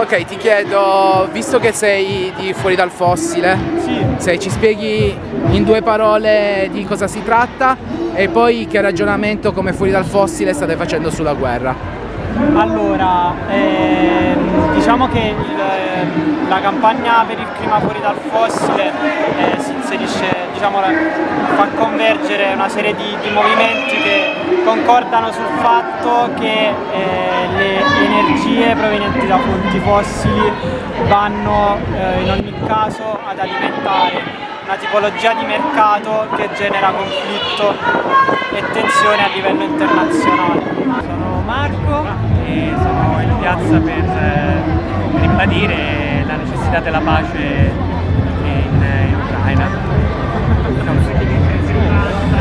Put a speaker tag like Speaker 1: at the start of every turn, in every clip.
Speaker 1: Ok, ti chiedo, visto che sei di fuori dal fossile,
Speaker 2: sì.
Speaker 1: se ci spieghi in due parole di cosa si tratta e poi che ragionamento come fuori dal fossile state facendo sulla guerra.
Speaker 2: Allora, ehm, diciamo che il, la campagna per il clima fuori dal fossile eh, si inserisce, diciamo, fa convergere una serie di, di, movimenti che concordano sul fatto che eh, le energie provenienti da fonti fossili vanno eh, in ogni caso ad alimentare una tipologia di mercato che genera conflitto e tensione a livello internazionale.
Speaker 3: Sono Marco e sono in piazza per eh, ribadire la necessità della pace in, in Ucraina.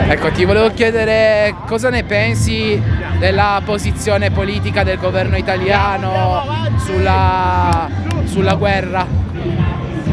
Speaker 1: Ecco, ti volevo chiedere cosa ne pensi della posizione politica del governo italiano sulla, sulla guerra?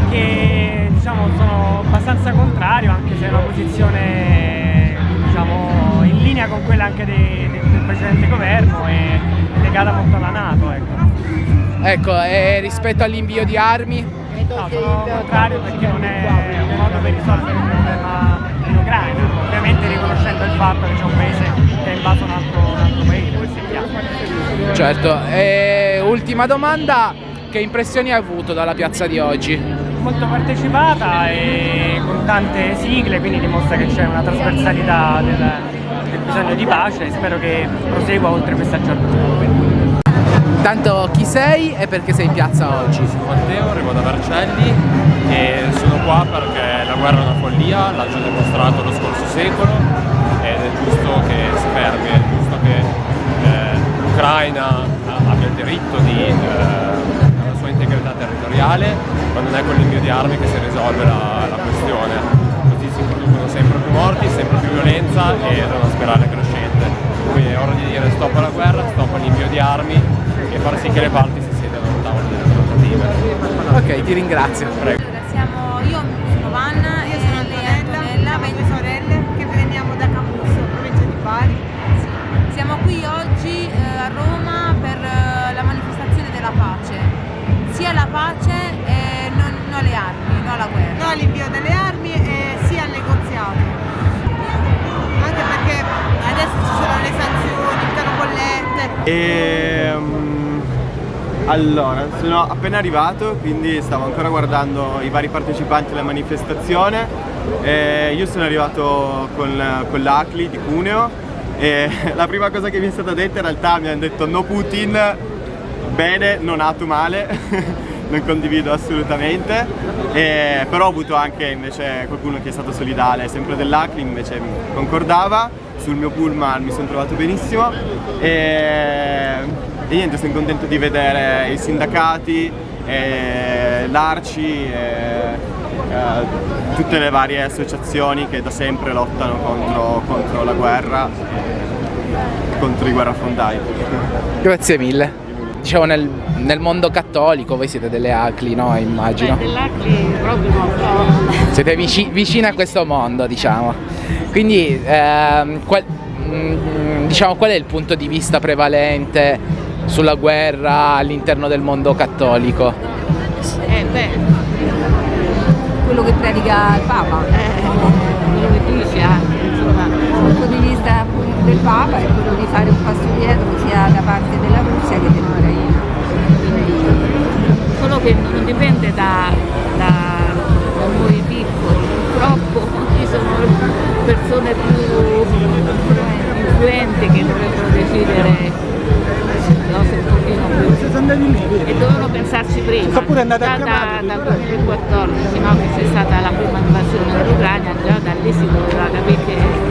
Speaker 3: Che diciamo, sono abbastanza contrario, anche se è una posizione diciamo, in linea con quella anche dei, del precedente governo e legata molto alla Nato. Ecco,
Speaker 1: ecco e rispetto all'invio di armi?
Speaker 3: No, sono contrario perché non è un modo per risolvere il problema in Ucraina, ovviamente riconoscendo il fatto che c'è un paese che è invaso un altro, un altro paese, questo è chiaro.
Speaker 1: Certo, e ultima domanda, che impressioni hai avuto dalla piazza di oggi?
Speaker 3: molto partecipata e con tante sigle, quindi dimostra che c'è una trasversalità del, del, bisogno di pace e spero che prosegua oltre questa giornata.
Speaker 1: Tanto chi sei e perché sei in piazza oggi?
Speaker 4: Sono Matteo, arrivo da Vercelli e sono qua perché la guerra è una follia, l'ha già dimostrato lo scorso secolo ed è giusto che si fermi, è giusto che eh, l'Ucraina abbia il diritto di eh, sua integrità territoriale, ma non è con l'invio di armi che si risolve la, la questione. Così si producono sempre più morti, sempre più violenza una spirale crescente. Quindi è ora di dire stop alla guerra, stop all'invio di armi e far sì che le parti si siedano a un tavolo delle trattative.
Speaker 1: Ok, ti ringrazio.
Speaker 5: Prego. E,
Speaker 6: um, allora, sono appena arrivato, quindi stavo ancora guardando i vari partecipanti alla manifestazione. E io sono arrivato con, con l'ACLI di Cuneo e la prima cosa che mi è stata detta in realtà mi hanno detto no Putin bene, non nato male, non condivido assolutamente, e, però ho avuto anche invece qualcuno che è stato solidale, sempre dell'ACLI, invece concordava, sul mio pullman mi sono trovato benissimo e, e niente, sono contento di vedere i sindacati, l'ARCI, tutte le varie associazioni che da sempre lottano contro, contro la guerra e contro i guerrafondai.
Speaker 1: Grazie mille diciamo nel, nel, mondo cattolico voi siete delle acli, no? Immagino.
Speaker 7: Beh, dell'acli proprio no.
Speaker 1: Siete vici, vicine a questo mondo, diciamo. Quindi, ehm, qual, mm, diciamo, qual è il punto di vista prevalente sulla guerra all'interno del mondo cattolico?
Speaker 7: Eh, beh,
Speaker 5: quello che predica il Papa.
Speaker 7: Eh, quello che dice anche, insomma.
Speaker 5: Il punto di vista del Papa è quello di fare un passo dietro sia da parte della Russia
Speaker 7: dovevano pensarci prima, già da, da, da 2014, no, che c'è stata la prima invasione dell'Ucraina, già da lì si doveva capire che